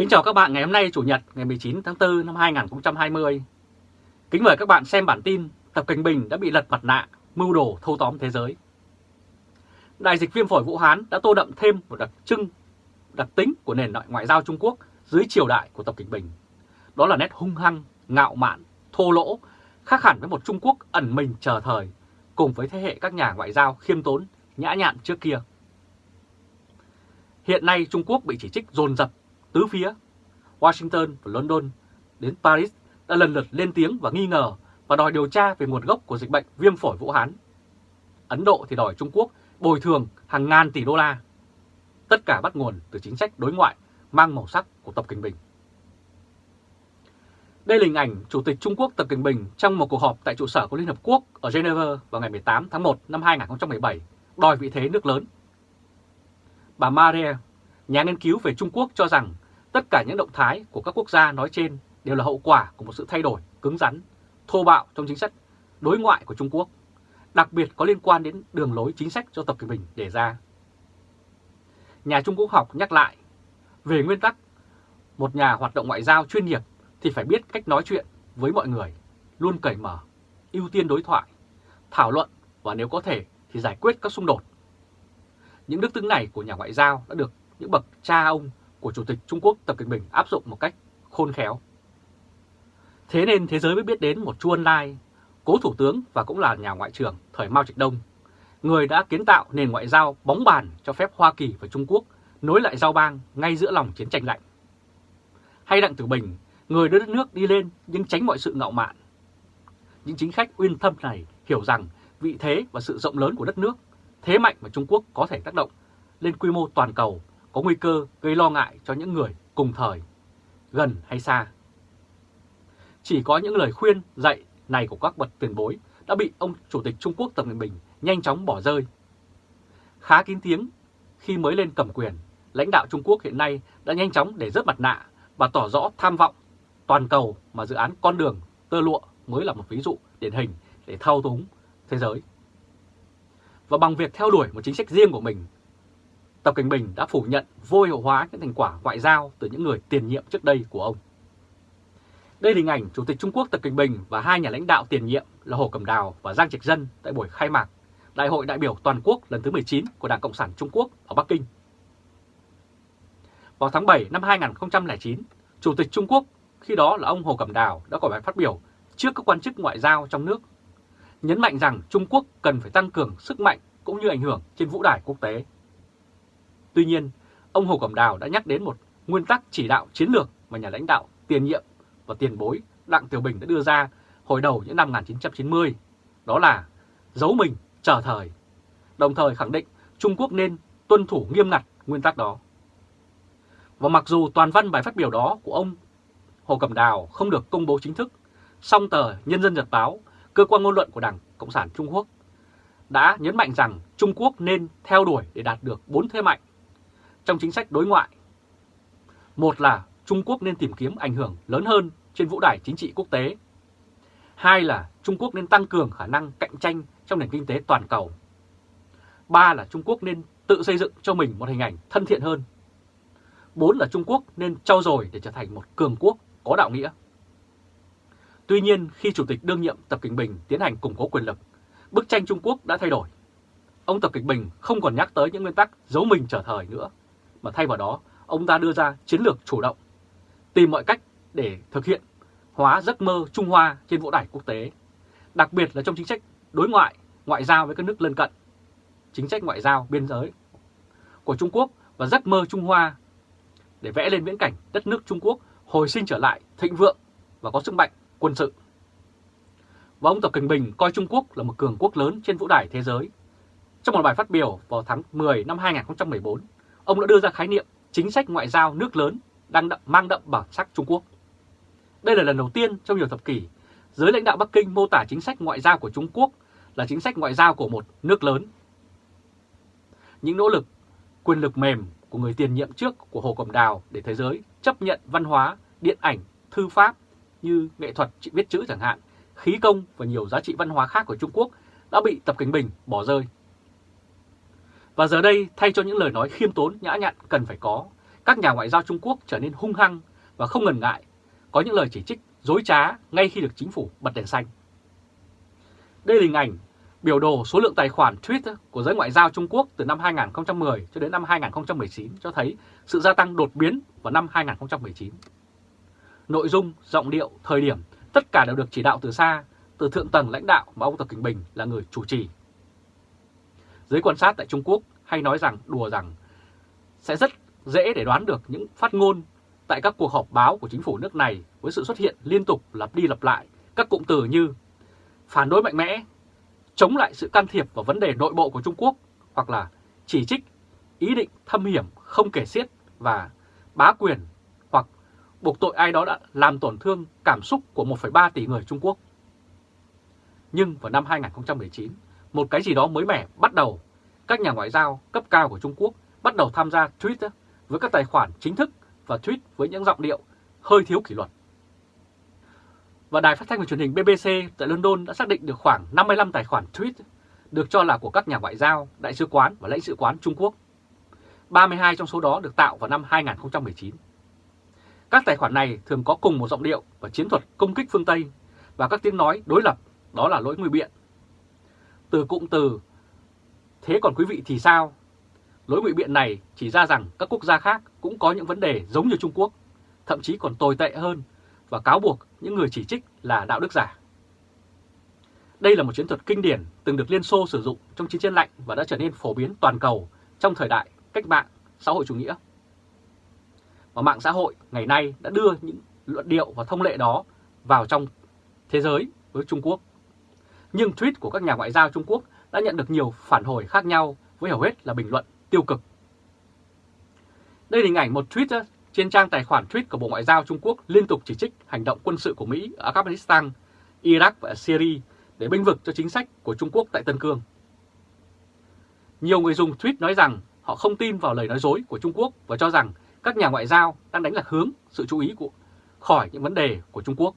Kính chào các bạn ngày hôm nay Chủ nhật ngày 19 tháng 4 năm 2020. Kính mời các bạn xem bản tin Tập Cảnh Bình đã bị lật mặt nạ, mưu đồ thâu tóm thế giới. Đại dịch viêm phổi Vũ Hán đã tô đậm thêm một đặc trưng, đặc tính của nền ngoại giao Trung Quốc dưới triều đại của Tập Cảnh Bình. Đó là nét hung hăng, ngạo mạn, thô lỗ, khác hẳn với một Trung Quốc ẩn mình chờ thời, cùng với thế hệ các nhà ngoại giao khiêm tốn, nhã nhặn trước kia. Hiện nay Trung Quốc bị chỉ trích dồn dập tứ phía. Washington và London đến Paris đã lần lượt lên tiếng và nghi ngờ và đòi điều tra về nguồn gốc của dịch bệnh viêm phổi Vũ Hán. Ấn Độ thì đòi Trung Quốc bồi thường hàng ngàn tỷ đô la. Tất cả bắt nguồn từ chính sách đối ngoại mang màu sắc của Tập Cận Bình. Đây là hình ảnh Chủ tịch Trung Quốc Tập Cận Bình trong một cuộc họp tại trụ sở của Liên Hợp Quốc ở Geneva vào ngày 18 tháng 1 năm 2017, đòi vị thế nước lớn. Bà Maria, nhà nghiên cứu về Trung Quốc cho rằng tất cả những động thái của các quốc gia nói trên đều là hậu quả của một sự thay đổi cứng rắn, thô bạo trong chính sách đối ngoại của Trung Quốc, đặc biệt có liên quan đến đường lối chính sách do Tập Cận Bình đề ra. Nhà Trung Quốc học nhắc lại, về nguyên tắc, một nhà hoạt động ngoại giao chuyên nghiệp thì phải biết cách nói chuyện với mọi người, luôn cởi mở, ưu tiên đối thoại, thảo luận và nếu có thể thì giải quyết các xung đột. Những đức tính này của nhà ngoại giao đã được những bậc cha ông của Chủ tịch Trung Quốc Tập Cận Bình áp dụng một cách khôn khéo. Thế nên thế giới mới biết đến một Chu Ân Lai, cố thủ tướng và cũng là nhà ngoại trưởng thời Mao Trạch Đông, người đã kiến tạo nền ngoại giao bóng bàn cho phép Hoa Kỳ và Trung Quốc nối lại giao bang ngay giữa lòng chiến tranh lạnh. Hay Đặng Tử Bình, người đưa đất nước đi lên nhưng tránh mọi sự ngạo mạn. Những chính khách uyên thâm này hiểu rằng vị thế và sự rộng lớn của đất nước, thế mạnh mà Trung Quốc có thể tác động lên quy mô toàn cầu có nguy cơ gây lo ngại cho những người cùng thời, gần hay xa. Chỉ có những lời khuyên dạy này của các bậc tiền bối đã bị ông Chủ tịch Trung Quốc Tập Cận Bình nhanh chóng bỏ rơi. Khá kín tiếng khi mới lên cầm quyền, lãnh đạo Trung Quốc hiện nay đã nhanh chóng để rớt mặt nạ và tỏ rõ tham vọng toàn cầu mà dự án con đường tơ lụa mới là một ví dụ điển hình để thao túng thế giới. Và bằng việc theo đuổi một chính sách riêng của mình, Tập Cảnh Bình đã phủ nhận vô hiệu hóa những thành quả ngoại giao từ những người tiền nhiệm trước đây của ông. Đây là hình ảnh Chủ tịch Trung Quốc Tập Cảnh Bình và hai nhà lãnh đạo tiền nhiệm là Hồ Cẩm Đào và Giang Trạch Dân tại buổi khai mạc Đại hội đại biểu toàn quốc lần thứ 19 của Đảng Cộng sản Trung Quốc ở Bắc Kinh. Vào tháng 7 năm 2009, Chủ tịch Trung Quốc khi đó là ông Hồ Cẩm Đào đã có bài phát biểu trước các quan chức ngoại giao trong nước, nhấn mạnh rằng Trung Quốc cần phải tăng cường sức mạnh cũng như ảnh hưởng trên vũ đài quốc tế. Tuy nhiên, ông Hồ Cẩm Đào đã nhắc đến một nguyên tắc chỉ đạo chiến lược mà nhà lãnh đạo tiền nhiệm và tiền bối Đặng Tiểu Bình đã đưa ra hồi đầu những năm 1990, đó là giấu mình, chờ thời, đồng thời khẳng định Trung Quốc nên tuân thủ nghiêm ngặt nguyên tắc đó. Và mặc dù toàn văn bài phát biểu đó của ông Hồ Cẩm Đào không được công bố chính thức, song tờ Nhân dân Nhật Báo, cơ quan ngôn luận của Đảng Cộng sản Trung Quốc, đã nhấn mạnh rằng Trung Quốc nên theo đuổi để đạt được bốn thế mạnh trong chính sách đối ngoại. Một là Trung Quốc nên tìm kiếm ảnh hưởng lớn hơn trên vũ đài chính trị quốc tế. Hai là Trung Quốc nên tăng cường khả năng cạnh tranh trong nền kinh tế toàn cầu. Ba là Trung Quốc nên tự xây dựng cho mình một hình ảnh thân thiện hơn. Bốn là Trung Quốc nên trau dồi để trở thành một cường quốc có đạo nghĩa. Tuy nhiên, khi Chủ tịch đương nhiệm Tập Kinh Bình tiến hành củng cố quyền lực, bức tranh Trung Quốc đã thay đổi. Ông Tập Kinh Bình không còn nhắc tới những nguyên tắc giấu mình trở thời nữa, mà thay vào đó ông ta đưa ra chiến lược chủ động, tìm mọi cách để thực hiện hóa giấc mơ Trung Hoa trên vũ đài quốc tế, đặc biệt là trong chính sách đối ngoại, ngoại giao với các nước lân cận, chính sách ngoại giao biên giới của Trung Quốc và giấc mơ Trung Hoa để vẽ lên viễn cảnh đất nước Trung Quốc hồi sinh trở lại thịnh vượng và có sức mạnh quân sự. Và ông Tập Cận Bình coi Trung Quốc là một cường quốc lớn trên vũ đài thế giới. Trong một bài phát biểu vào tháng 10 năm 2014, ông đã đưa ra khái niệm chính sách ngoại giao nước lớn đang đậm, mang đậm bản sắc Trung Quốc. Đây là lần đầu tiên trong nhiều thập kỷ, giới lãnh đạo Bắc Kinh mô tả chính sách ngoại giao của Trung Quốc là chính sách ngoại giao của một nước lớn. Những nỗ lực, quyền lực mềm của người tiền nhiệm trước của Hồ Cẩm Đào để thế giới chấp nhận văn hóa, điện ảnh, thư pháp như nghệ thuật viết chữ chẳng hạn, khí công và nhiều giá trị văn hóa khác của Trung Quốc đã bị Tập Cận Bình bỏ rơi. Và giờ đây, thay cho những lời nói khiêm tốn nhã nhặn cần phải có, các nhà ngoại giao Trung Quốc trở nên hung hăng và không ngần ngại, có những lời chỉ trích dối trá ngay khi được chính phủ bật đèn xanh. Đây là hình ảnh biểu đồ số lượng tài khoản tweet của giới ngoại giao Trung Quốc từ năm 2010 cho đến năm 2019 cho thấy sự gia tăng đột biến vào năm 2019. Nội dung, giọng điệu, thời điểm, tất cả đều được chỉ đạo từ xa, từ thượng tầng lãnh đạo mà ông Tập Kinh Bình là người chủ trì. Giới quan sát tại Trung Quốc hay nói rằng đùa rằng sẽ rất dễ để đoán được những phát ngôn tại các cuộc họp báo của chính phủ nước này với sự xuất hiện liên tục lặp đi lặp lại các cụm từ như phản đối mạnh mẽ, chống lại sự can thiệp vào vấn đề nội bộ của Trung Quốc hoặc là chỉ trích ý định thâm hiểm không kể xiết và bá quyền hoặc buộc tội ai đó đã làm tổn thương cảm xúc của 1,3 tỷ người Trung Quốc. Nhưng vào năm 2019, một cái gì đó mới mẻ bắt đầu, các nhà ngoại giao cấp cao của Trung Quốc bắt đầu tham gia tweet với các tài khoản chính thức và tweet với những giọng điệu hơi thiếu kỷ luật. Và đài phát thanh và truyền hình BBC tại London đã xác định được khoảng 55 tài khoản tweet được cho là của các nhà ngoại giao, đại sứ quán và lãnh sự quán Trung Quốc. 32 trong số đó được tạo vào năm 2019. Các tài khoản này thường có cùng một giọng điệu và chiến thuật công kích phương Tây và các tiếng nói đối lập, đó là lỗi nguy biện. Từ cụm từ Thế còn quý vị thì sao? Lối ngụy biện này chỉ ra rằng các quốc gia khác cũng có những vấn đề giống như Trung Quốc, thậm chí còn tồi tệ hơn và cáo buộc những người chỉ trích là đạo đức giả. Đây là một chiến thuật kinh điển từng được Liên Xô sử dụng trong chiến tranh lạnh và đã trở nên phổ biến toàn cầu trong thời đại cách mạng xã hội chủ nghĩa. Và mạng xã hội ngày nay đã đưa những luận điệu và thông lệ đó vào trong thế giới với Trung Quốc. Nhưng tweet của các nhà ngoại giao Trung Quốc đã nhận được nhiều phản hồi khác nhau với hầu hết là bình luận tiêu cực. Đây là hình ảnh một tweet trên trang tài khoản tweet của Bộ Ngoại giao Trung Quốc liên tục chỉ trích hành động quân sự của Mỹ ở Afghanistan, Iraq và Syria để binh vực cho chính sách của Trung Quốc tại Tân Cương. Nhiều người dùng tweet nói rằng họ không tin vào lời nói dối của Trung Quốc và cho rằng các nhà ngoại giao đang đánh lạc hướng sự chú ý của khỏi những vấn đề của Trung Quốc.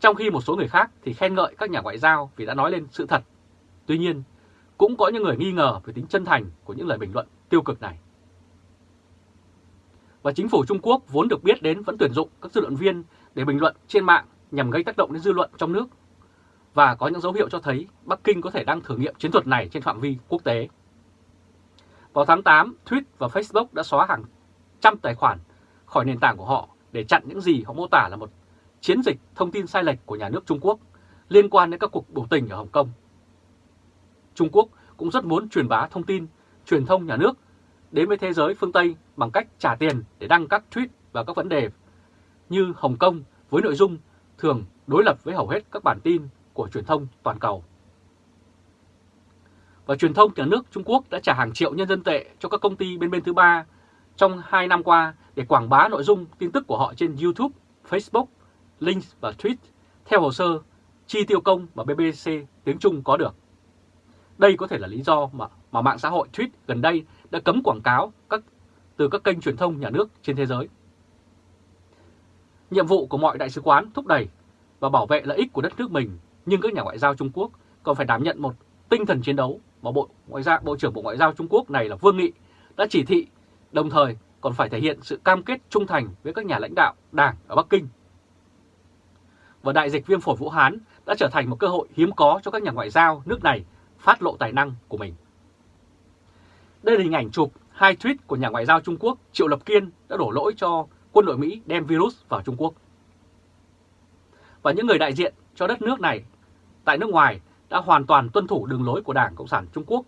Trong khi một số người khác thì khen ngợi các nhà ngoại giao vì đã nói lên sự thật. Tuy nhiên, cũng có những người nghi ngờ về tính chân thành của những lời bình luận tiêu cực này. Và chính phủ Trung Quốc vốn được biết đến vẫn tuyển dụng các dư luận viên để bình luận trên mạng nhằm gây tác động đến dư luận trong nước. Và có những dấu hiệu cho thấy Bắc Kinh có thể đang thử nghiệm chiến thuật này trên phạm vi quốc tế. Vào tháng 8, Twitter và Facebook đã xóa hàng trăm tài khoản khỏi nền tảng của họ để chặn những gì họ mô tả là một chiến dịch thông tin sai lệch của nhà nước Trung Quốc liên quan đến các cuộc biểu tình ở Hồng Kông. Trung Quốc cũng rất muốn truyền bá thông tin, truyền thông nhà nước đến với thế giới phương Tây bằng cách trả tiền để đăng các tweet và các vấn đề như Hồng Kông với nội dung thường đối lập với hầu hết các bản tin của truyền thông toàn cầu. Và truyền thông nhà nước Trung Quốc đã trả hàng triệu nhân dân tệ cho các công ty bên bên thứ ba trong 2 năm qua để quảng bá nội dung tin tức của họ trên YouTube, Facebook, Link và Tweet theo hồ sơ chi tiêu công mà BBC tiếng Trung có được. Đây có thể là lý do mà, mà mạng xã hội Tweet gần đây đã cấm quảng cáo các từ các kênh truyền thông nhà nước trên thế giới. Nhiệm vụ của mọi đại sứ quán thúc đẩy và bảo vệ lợi ích của đất nước mình, nhưng các nhà ngoại giao Trung Quốc còn phải đảm nhận một tinh thần chiến đấu mà Bộ Ngoại giao Bộ trưởng Bộ Ngoại giao Trung Quốc này là Vương Nghị đã chỉ thị, đồng thời còn phải thể hiện sự cam kết trung thành với các nhà lãnh đạo Đảng ở Bắc Kinh. Và đại dịch viêm phổi Vũ Hán đã trở thành một cơ hội hiếm có cho các nhà ngoại giao nước này phát lộ tài năng của mình. Đây là hình ảnh chụp hai tweet của nhà ngoại giao Trung Quốc Triệu Lập Kiên đã đổ lỗi cho quân đội Mỹ đem virus vào Trung Quốc. Và những người đại diện cho đất nước này tại nước ngoài đã hoàn toàn tuân thủ đường lối của Đảng Cộng sản Trung Quốc,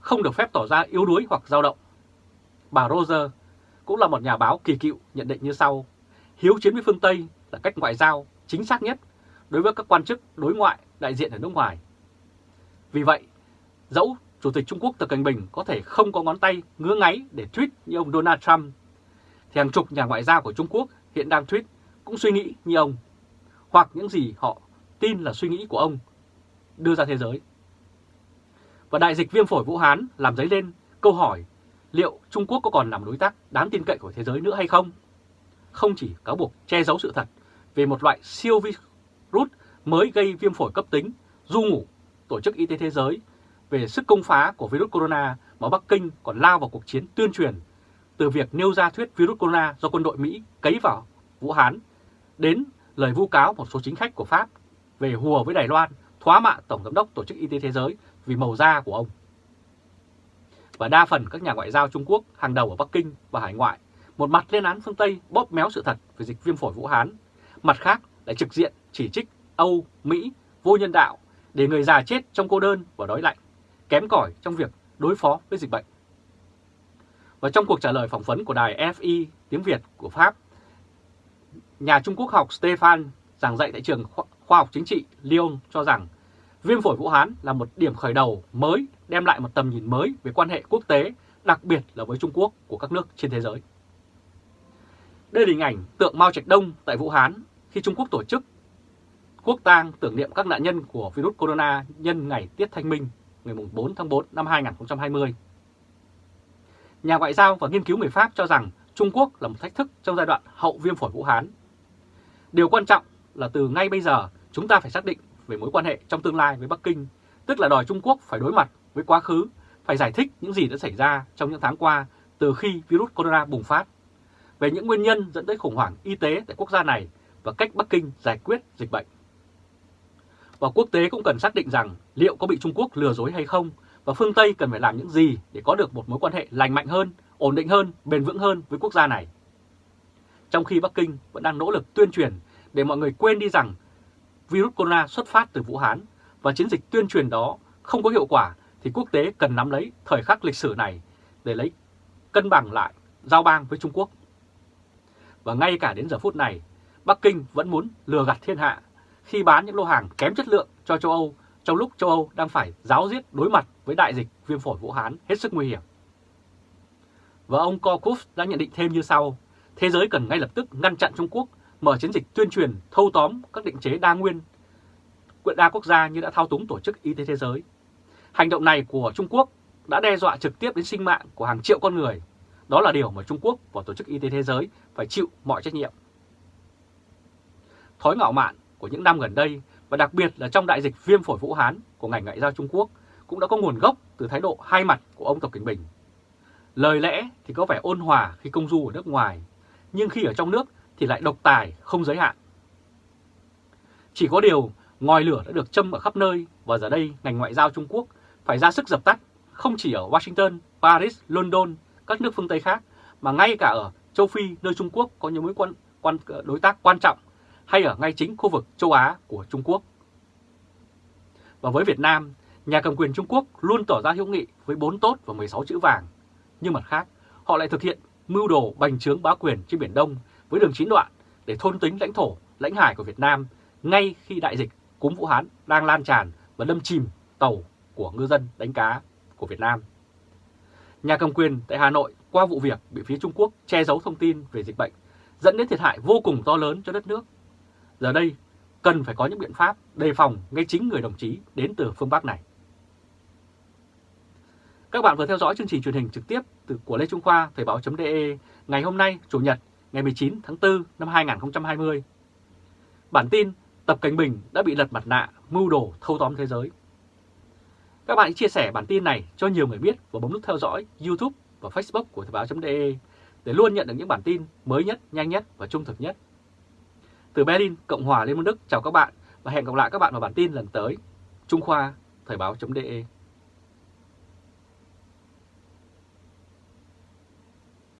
không được phép tỏ ra yếu đuối hoặc dao động. Bà Roger cũng là một nhà báo kỳ cựu nhận định như sau, hiếu chiến với phương Tây là cách ngoại giao chính xác nhất đối với các quan chức đối ngoại đại diện ở nước ngoài. Vì vậy, dẫu Chủ tịch Trung Quốc Tập Cận Bình có thể không có ngón tay ngứa ngáy để tweet như ông Donald Trump, thì hàng chục nhà ngoại giao của Trung Quốc hiện đang tweet cũng suy nghĩ như ông, hoặc những gì họ tin là suy nghĩ của ông đưa ra thế giới. Và đại dịch viêm phổi Vũ Hán làm dấy lên câu hỏi liệu Trung Quốc có còn làm đối tác đáng tin cậy của thế giới nữa hay không? Không chỉ cáo buộc che giấu sự thật về một loại siêu virus mới gây viêm phổi cấp tính, du ngủ, Tổ chức Y tế Thế giới về sức công phá của virus corona mà Bắc Kinh còn lao vào cuộc chiến tuyên truyền từ việc nêu ra thuyết virus corona do quân đội Mỹ cấy vào Vũ Hán đến lời vu cáo một số chính khách của Pháp về hùa với Đài Loan thóa mạ Tổng Giám đốc Tổ chức Y tế Thế giới vì màu da của ông. Và đa phần các nhà ngoại giao Trung Quốc hàng đầu ở Bắc Kinh và hải ngoại một mặt lên án phương Tây bóp méo sự thật về dịch viêm phổi Vũ Hán, mặt khác lại trực diện chỉ trích Âu, Mỹ vô nhân đạo để người già chết trong cô đơn và đói lạnh, kém cỏi trong việc đối phó với dịch bệnh. Và trong cuộc trả lời phỏng vấn của đài FI tiếng Việt của Pháp, nhà Trung Quốc học Stefan giảng dạy tại trường khoa học chính trị Lyon cho rằng viêm phổi Vũ Hán là một điểm khởi đầu mới đem lại một tầm nhìn mới về quan hệ quốc tế, đặc biệt là với Trung Quốc của các nước trên thế giới. Đây là hình ảnh tượng Mao Trạch Đông tại Vũ Hán khi Trung Quốc tổ chức quốc tang tưởng niệm các nạn nhân của virus corona nhân ngày Tiết Thanh Minh ngày 4 tháng 4 năm 2020. Nhà ngoại giao và nghiên cứu người Pháp cho rằng Trung Quốc là một thách thức trong giai đoạn hậu viêm phổi Vũ Hán. Điều quan trọng là từ ngay bây giờ chúng ta phải xác định về mối quan hệ trong tương lai với Bắc Kinh, tức là đòi Trung Quốc phải đối mặt với quá khứ, phải giải thích những gì đã xảy ra trong những tháng qua từ khi virus corona bùng phát, về những nguyên nhân dẫn tới khủng hoảng y tế tại quốc gia này và cách Bắc Kinh giải quyết dịch bệnh. Và quốc tế cũng cần xác định rằng liệu có bị Trung Quốc lừa dối hay không và phương Tây cần phải làm những gì để có được một mối quan hệ lành mạnh hơn, ổn định hơn, bền vững hơn với quốc gia này. Trong khi Bắc Kinh vẫn đang nỗ lực tuyên truyền để mọi người quên đi rằng virus corona xuất phát từ Vũ Hán và chiến dịch tuyên truyền đó không có hiệu quả thì quốc tế cần nắm lấy thời khắc lịch sử này để lấy cân bằng lại giao bang với Trung Quốc. Và ngay cả đến giờ phút này, Bắc Kinh vẫn muốn lừa gạt thiên hạ khi bán những lô hàng kém chất lượng cho châu Âu trong lúc châu Âu đang phải giáo diết đối mặt với đại dịch viêm phổi Vũ Hán hết sức nguy hiểm. Và ông Korkuf đã nhận định thêm như sau, thế giới cần ngay lập tức ngăn chặn Trung Quốc mở chiến dịch tuyên truyền thâu tóm các định chế đa nguyên đa quốc gia như đã thao túng Tổ chức Y tế Thế giới. Hành động này của Trung Quốc đã đe dọa trực tiếp đến sinh mạng của hàng triệu con người. Đó là điều mà Trung Quốc và Tổ chức Y tế Thế giới phải chịu mọi trách nhiệm. Thói ngạo mạn của những năm gần đây và đặc biệt là trong đại dịch viêm phổi Vũ Hán của ngành ngoại giao Trung Quốc cũng đã có nguồn gốc từ thái độ hai mặt của ông Tập Cận Bình. Lời lẽ thì có vẻ ôn hòa khi công du ở nước ngoài, nhưng khi ở trong nước thì lại độc tài không giới hạn. Chỉ có điều ngòi lửa đã được châm ở khắp nơi và giờ đây ngành ngoại giao Trung Quốc phải ra sức dập tắt không chỉ ở Washington, Paris, London, các nước phương Tây khác mà ngay cả ở châu Phi nơi Trung Quốc có những mối quan, quan đối tác quan trọng hay ở ngay chính khu vực châu Á của Trung Quốc. Và với Việt Nam, nhà cầm quyền Trung Quốc luôn tỏ ra hữu nghị với 4 tốt và 16 chữ vàng. Nhưng mặt khác, họ lại thực hiện mưu đồ bành trướng bá quyền trên Biển Đông với đường chín đoạn để thôn tính lãnh thổ, lãnh hải của Việt Nam ngay khi đại dịch cúm Vũ Hán đang lan tràn và đâm chìm tàu của ngư dân đánh cá của Việt Nam. Nhà cầm quyền tại Hà Nội qua vụ việc bị phía Trung Quốc che giấu thông tin về dịch bệnh dẫn đến thiệt hại vô cùng to lớn cho đất nước. Giờ đây cần phải có những biện pháp đề phòng ngay chính người đồng chí đến từ phương Bắc này. Các bạn vừa theo dõi chương trình truyền hình trực tiếp từ của Lê Trung Khoa Thời báo.de ngày hôm nay Chủ nhật ngày 19 tháng 4 năm 2020. Bản tin Tập Cảnh Bình đã bị lật mặt nạ mưu đồ thâu tóm thế giới. Các bạn hãy chia sẻ bản tin này cho nhiều người biết và bấm nút theo dõi YouTube và Facebook của Thời báo.de để luôn nhận được những bản tin mới nhất, nhanh nhất và trung thực nhất. Từ Berlin, Cộng hòa Liên bang Đức chào các bạn và hẹn gặp lại các bạn vào bản tin lần tới. Trung Khoa, Thời báo.de